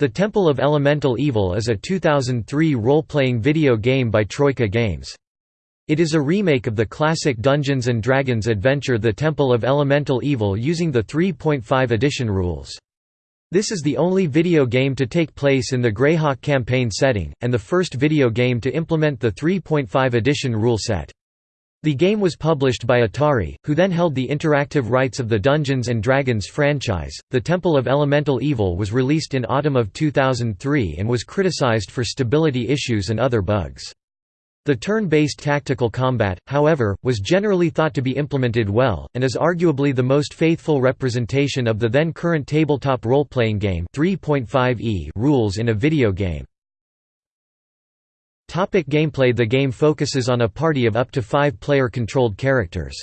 The Temple of Elemental Evil is a 2003 role-playing video game by Troika Games. It is a remake of the classic Dungeons & Dragons adventure The Temple of Elemental Evil using the 3.5 edition rules. This is the only video game to take place in the Greyhawk campaign setting, and the first video game to implement the 3.5 edition rule set. The game was published by Atari, who then held the interactive rights of the Dungeons & Dragons franchise. The Temple of Elemental Evil was released in autumn of 2003 and was criticized for stability issues and other bugs. The turn-based tactical combat, however, was generally thought to be implemented well, and is arguably the most faithful representation of the then current tabletop role-playing game 3.5e rules in a video game. Topic gameplay The game focuses on a party of up to five player-controlled characters.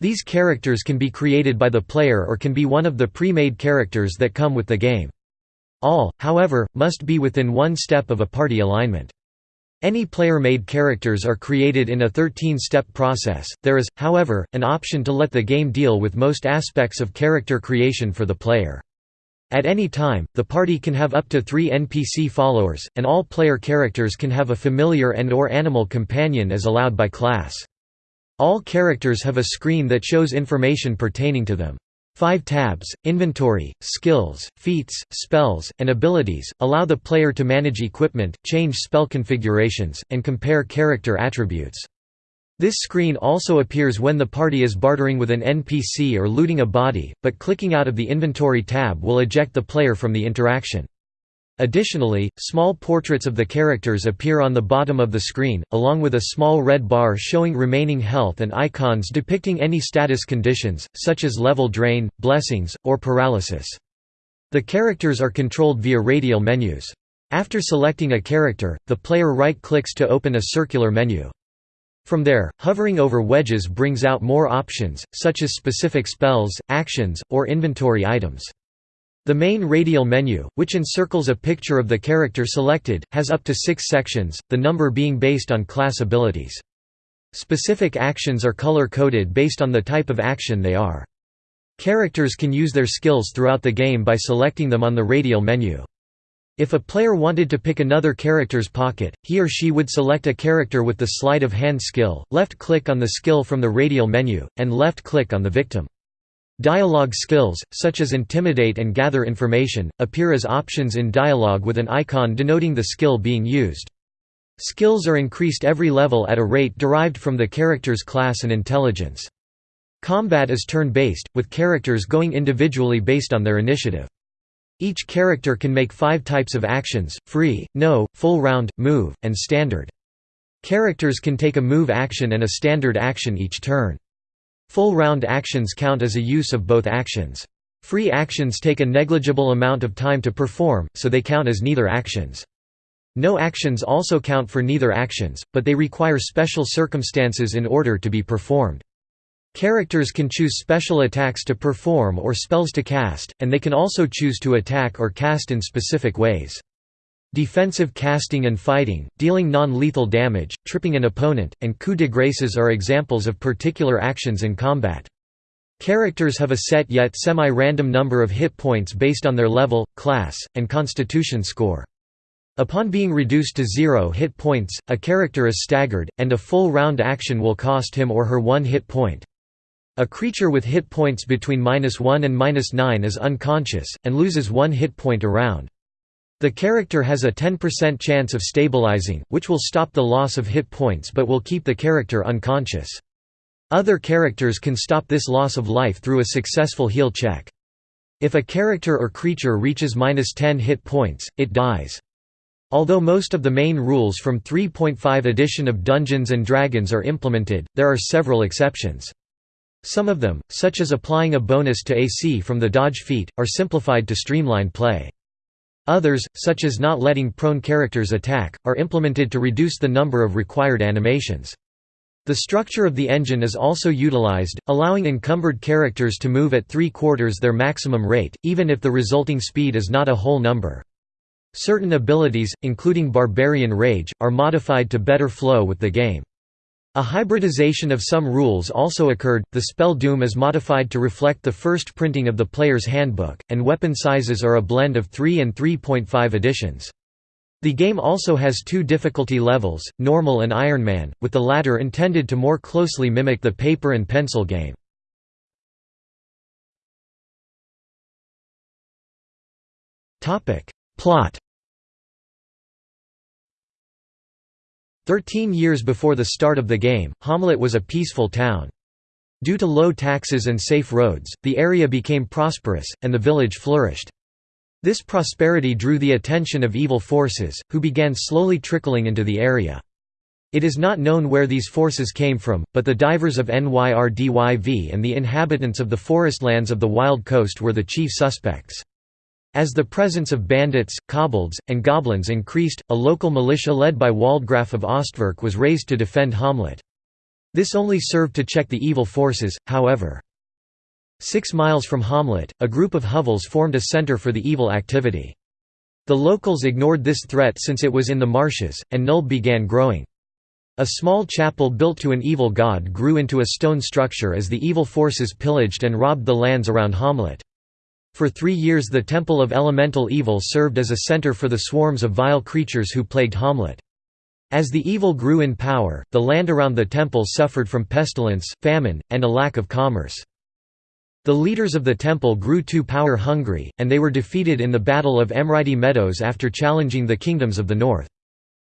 These characters can be created by the player or can be one of the pre-made characters that come with the game. All, however, must be within one step of a party alignment. Any player-made characters are created in a 13-step process. There is, however, an option to let the game deal with most aspects of character creation for the player. At any time, the party can have up to three NPC followers, and all player characters can have a familiar and or animal companion as allowed by class. All characters have a screen that shows information pertaining to them. Five tabs, inventory, skills, feats, spells, and abilities, allow the player to manage equipment, change spell configurations, and compare character attributes. This screen also appears when the party is bartering with an NPC or looting a body, but clicking out of the Inventory tab will eject the player from the interaction. Additionally, small portraits of the characters appear on the bottom of the screen, along with a small red bar showing remaining health and icons depicting any status conditions, such as level drain, blessings, or paralysis. The characters are controlled via radial menus. After selecting a character, the player right-clicks to open a circular menu. From there, hovering over wedges brings out more options, such as specific spells, actions, or inventory items. The main radial menu, which encircles a picture of the character selected, has up to six sections, the number being based on class abilities. Specific actions are color-coded based on the type of action they are. Characters can use their skills throughout the game by selecting them on the radial menu. If a player wanted to pick another character's pocket, he or she would select a character with the sleight of hand skill, left-click on the skill from the radial menu, and left-click on the victim. Dialogue skills, such as Intimidate and Gather Information, appear as options in dialogue with an icon denoting the skill being used. Skills are increased every level at a rate derived from the character's class and intelligence. Combat is turn-based, with characters going individually based on their initiative. Each character can make five types of actions, free, no, full round, move, and standard. Characters can take a move action and a standard action each turn. Full round actions count as a use of both actions. Free actions take a negligible amount of time to perform, so they count as neither actions. No actions also count for neither actions, but they require special circumstances in order to be performed. Characters can choose special attacks to perform or spells to cast, and they can also choose to attack or cast in specific ways. Defensive casting and fighting, dealing non-lethal damage, tripping an opponent, and coup de graces are examples of particular actions in combat. Characters have a set yet semi-random number of hit points based on their level, class, and constitution score. Upon being reduced to zero hit points, a character is staggered, and a full round action will cost him or her one hit point. A creature with hit points between minus 1 and minus 9 is unconscious, and loses one hit point around. The character has a 10% chance of stabilizing, which will stop the loss of hit points but will keep the character unconscious. Other characters can stop this loss of life through a successful heal check. If a character or creature reaches minus 10 hit points, it dies. Although most of the main rules from 3.5 edition of Dungeons & Dragons are implemented, there are several exceptions. Some of them, such as applying a bonus to AC from the dodge feat, are simplified to streamline play. Others, such as not letting prone characters attack, are implemented to reduce the number of required animations. The structure of the engine is also utilized, allowing encumbered characters to move at three-quarters their maximum rate, even if the resulting speed is not a whole number. Certain abilities, including Barbarian Rage, are modified to better flow with the game. A hybridization of some rules also occurred, the spell Doom is modified to reflect the first printing of the player's handbook, and weapon sizes are a blend of 3 and 3.5 editions. The game also has two difficulty levels, Normal and Ironman, with the latter intended to more closely mimic the paper and pencil game. Plot Thirteen years before the start of the game, Hommlet was a peaceful town. Due to low taxes and safe roads, the area became prosperous, and the village flourished. This prosperity drew the attention of evil forces, who began slowly trickling into the area. It is not known where these forces came from, but the divers of Nyr Dyv and the inhabitants of the forest lands of the Wild Coast were the chief suspects. As the presence of bandits, kobolds, and goblins increased, a local militia led by Waldgraf of Ostwerk was raised to defend Hommlet. This only served to check the evil forces, however. Six miles from Hommlet, a group of hovels formed a center for the evil activity. The locals ignored this threat since it was in the marshes, and Nulb began growing. A small chapel built to an evil god grew into a stone structure as the evil forces pillaged and robbed the lands around Hommlet. For three years the Temple of Elemental Evil served as a center for the swarms of vile creatures who plagued Hommlet. As the evil grew in power, the land around the temple suffered from pestilence, famine, and a lack of commerce. The leaders of the temple grew too power-hungry, and they were defeated in the Battle of Emridy Meadows after challenging the kingdoms of the north.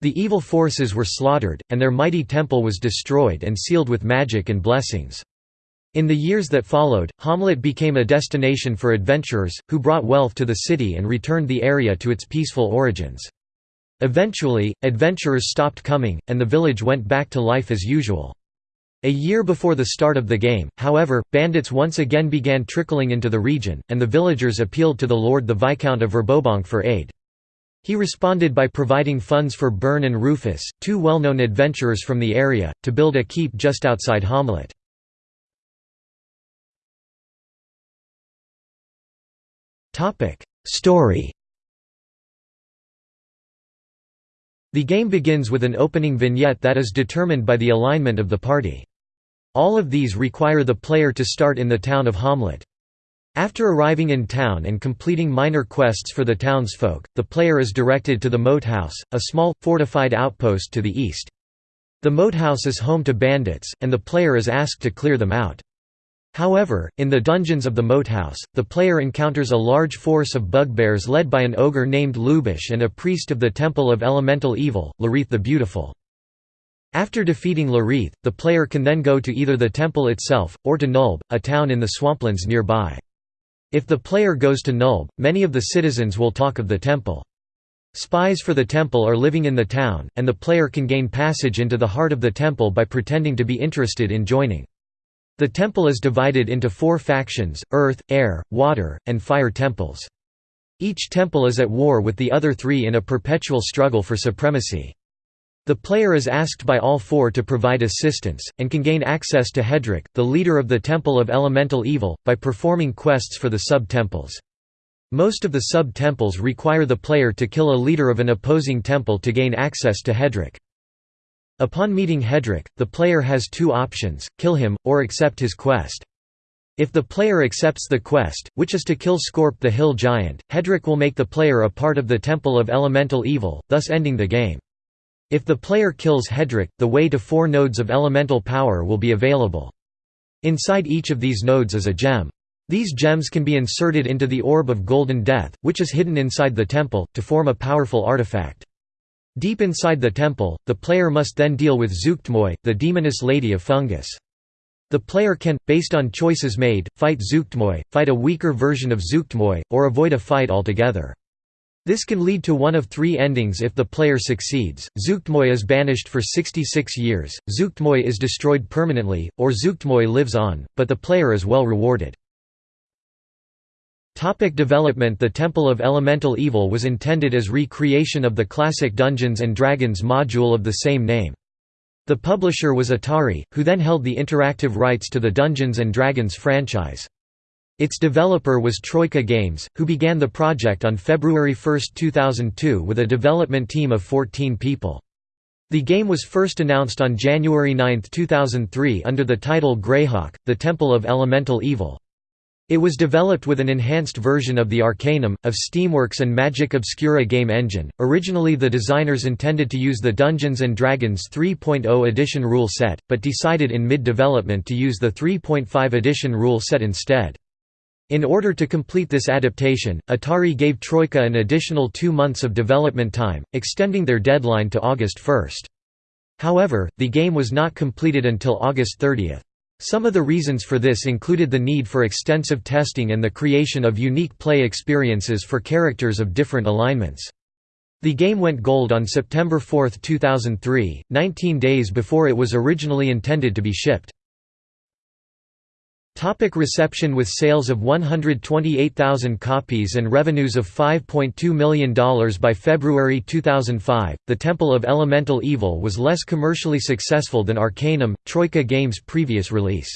The evil forces were slaughtered, and their mighty temple was destroyed and sealed with magic and blessings. In the years that followed, Hommlet became a destination for adventurers, who brought wealth to the city and returned the area to its peaceful origins. Eventually, adventurers stopped coming, and the village went back to life as usual. A year before the start of the game, however, bandits once again began trickling into the region, and the villagers appealed to the Lord the Viscount of Verbobonk for aid. He responded by providing funds for Burne and Rufus, two well-known adventurers from the area, to build a keep just outside Hommlet. Topic: Story. The game begins with an opening vignette that is determined by the alignment of the party. All of these require the player to start in the town of Hommlet. After arriving in town and completing minor quests for the townsfolk, the player is directed to the Moat House, a small, fortified outpost to the east. The Moat House is home to bandits, and the player is asked to clear them out. However, in the dungeons of the Moat House, the player encounters a large force of bugbears led by an ogre named Lubash and a priest of the Temple of Elemental Evil, Lareth the Beautiful. After defeating Lareth, the player can then go to either the temple itself, or to Nulb, a town in the swamplands nearby. If the player goes to Nulb, many of the citizens will talk of the temple. Spies for the temple are living in the town, and the player can gain passage into the heart of the temple by pretending to be interested in joining. The temple is divided into four factions, earth, air, water, and fire temples. Each temple is at war with the other three in a perpetual struggle for supremacy. The player is asked by all four to provide assistance, and can gain access to Hedrack, the leader of the Temple of Elemental Evil, by performing quests for the sub-temples. Most of the sub-temples require the player to kill a leader of an opposing temple to gain access to Hedrack. Upon meeting Hedrack, the player has two options, kill him, or accept his quest. If the player accepts the quest, which is to kill Scorpp the Hill Giant, Hedrack will make the player a part of the Temple of Elemental Evil, thus ending the game. If the player kills Hedrack, the way to four nodes of elemental power will be available. Inside each of these nodes is a gem. These gems can be inserted into the Orb of Golden Death, which is hidden inside the temple, to form a powerful artifact. Deep inside the temple, the player must then deal with Zuggtmoy, the demoness lady of fungus. The player can, based on choices made, fight Zuggtmoy, fight a weaker version of Zuggtmoy, or avoid a fight altogether. This can lead to one of three endings if the player succeeds, Zuggtmoy is banished for 66 years, Zuggtmoy is destroyed permanently, or Zuggtmoy lives on, but the player is well rewarded. Topic development The Temple of Elemental Evil was intended as re-creation of the classic Dungeons & Dragons module of the same name. The publisher was Atari, who then held the interactive rights to the Dungeons & Dragons franchise. Its developer was Troika Games, who began the project on February 1, 2002 with a development team of 14 people. The game was first announced on January 9, 2003 under the title Greyhawk, The Temple of Elemental Evil. It was developed with an enhanced version of the Arcanum, of Steamworks and Magick Obscura game engine. Originally, the designers intended to use the Dungeons & Dragons 3.0 edition rule set, but decided in mid development to use the 3.5 edition rule set instead. In order to complete this adaptation, Atari gave Troika an additional two months of development time, extending their deadline to August 1. However, the game was not completed until August 30. Some of the reasons for this included the need for extensive testing and the creation of unique play experiences for characters of different alignments. The game went gold on September 4, 2003, 19 days before it was originally intended to be shipped. Topic reception With sales of 128,000 copies and revenues of $5.2 million by February 2005, The Temple of Elemental Evil was less commercially successful than Arcanum, Troika Games' previous release.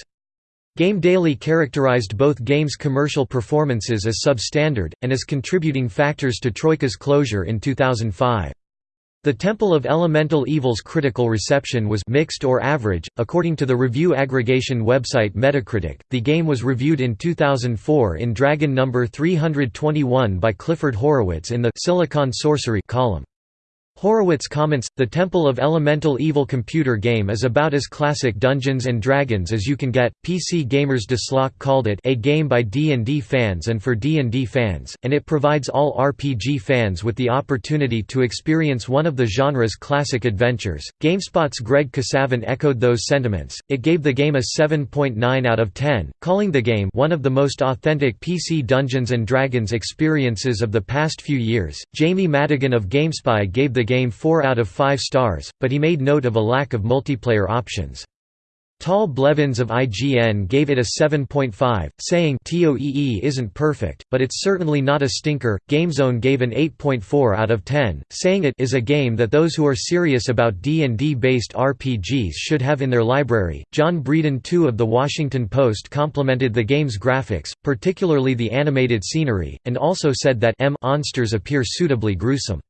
Game Daily characterized both games' commercial performances as substandard, and as contributing factors to Troika's closure in 2005. The Temple of Elemental Evil's critical reception was mixed or average. According to the review aggregation website Metacritic, the game was reviewed in 2004 in Dragon number 321 by Clifford Horowitz in the Silicon Sorcery column. Horowitz comments, the Temple of Elemental Evil computer game is about as classic Dungeons & Dragons as you can get. PC Gamers Desslock called it a game by D&D fans and for D&D fans, and it provides all RPG fans with the opportunity to experience one of the genre's classic adventures. GameSpot's Greg Kasavin echoed those sentiments. It gave the game a 7.9 out of 10, calling the game one of the most authentic PC Dungeons & Dragons experiences of the past few years. Jamie Madigan of GameSpy gave the game 4 out of 5 stars, but he made note of a lack of multiplayer options. Tal Blevins of IGN gave it a 7.5, saying TOEE isn't perfect, but it's certainly not a stinker. GameZone gave an 8.4 out of 10, saying it is a game that those who are serious about D&D based RPGs should have in their library. John Breeden II of The Washington Post complimented the game's graphics, particularly the animated scenery, and also said that M monsters appear suitably gruesome.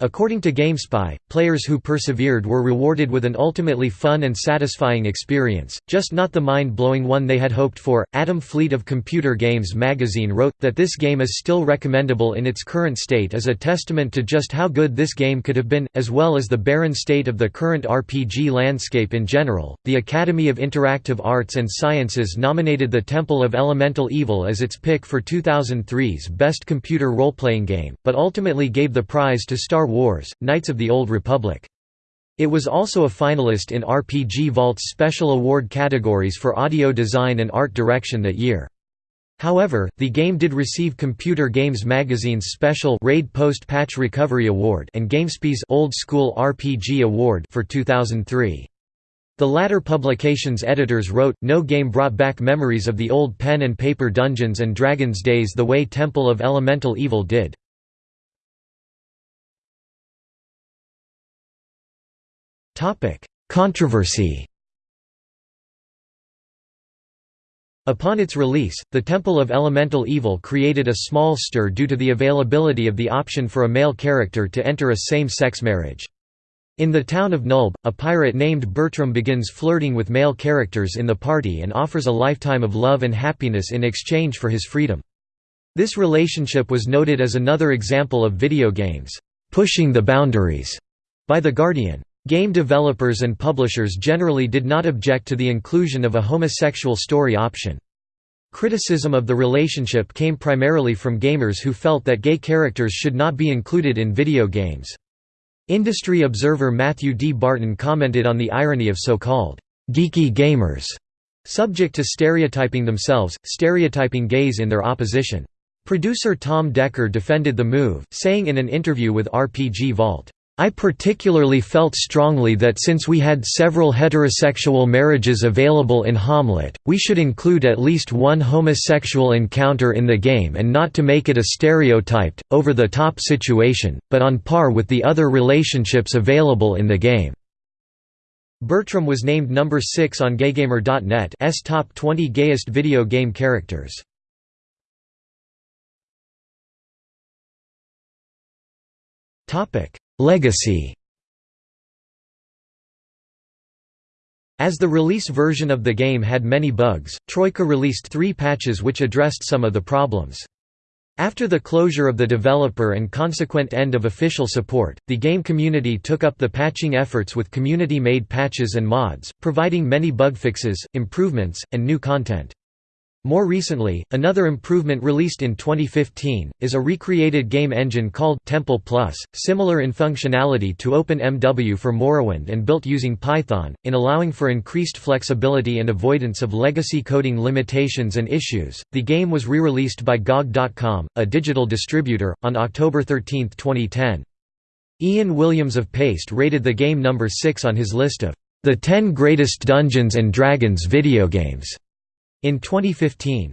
According to GameSpy, players who persevered were rewarded with an ultimately fun and satisfying experience, just not the mind blowing one they had hoped for. Adam Fleet of Computer Games magazine wrote that this game is still recommendable in its current state as a testament to just how good this game could have been, as well as the barren state of the current RPG landscape in general. The Academy of Interactive Arts and Sciences nominated The Temple of Elemental Evil as its pick for 2003's Best Computer Role Playing Game, but ultimately gave the prize to Star Star Wars, Knights of the Old Republic. It was also a finalist in RPG Vault's special award categories for audio design and art direction that year. However, the game did receive Computer Games Magazine's special Raid Post Patch Recovery Award and GameSpy's Old School RPG Award for 2003. The latter publication's editors wrote, no game brought back memories of the old pen and paper Dungeons and Dragons days the way Temple of Elemental Evil did. Controversy Upon its release, the Temple of Elemental Evil created a small stir due to the availability of the option for a male character to enter a same-sex marriage. In the town of Nulb, a pirate named Bertram begins flirting with male characters in the party and offers a lifetime of love and happiness in exchange for his freedom. This relationship was noted as another example of video games, "...pushing the boundaries", by The Guardian. Game developers and publishers generally did not object to the inclusion of a homosexual story option. Criticism of the relationship came primarily from gamers who felt that gay characters should not be included in video games. Industry observer Matthew D. Barton commented on the irony of so-called geeky gamers, subject to stereotyping themselves, stereotyping gays in their opposition. Producer Tom Decker defended the move, saying in an interview with RPG Vault, I particularly felt strongly that since we had several heterosexual marriages available in Hommlet, we should include at least one homosexual encounter in the game and not to make it a stereotyped, over-the-top situation, but on par with the other relationships available in the game. Bertram was named number 6 on GayGamer.net's top 20 gayest video game characters. Legacy As the release version of the game had many bugs, Troika released three patches which addressed some of the problems. After the closure of the developer and consequent end of official support, the game community took up the patching efforts with community-made patches and mods, providing many bug fixes, improvements, and new content. More recently, another improvement released in 2015, is a recreated game engine called Temple Plus, similar in functionality to OpenMW for Morrowind and built using Python, in allowing for increased flexibility and avoidance of legacy coding limitations and issues. The game was re-released by GOG.com, a digital distributor, on October 13, 2010. Ian Williams of Paste rated the game number 6 on his list of the 10 greatest Dungeons and Dragons video games. In 2015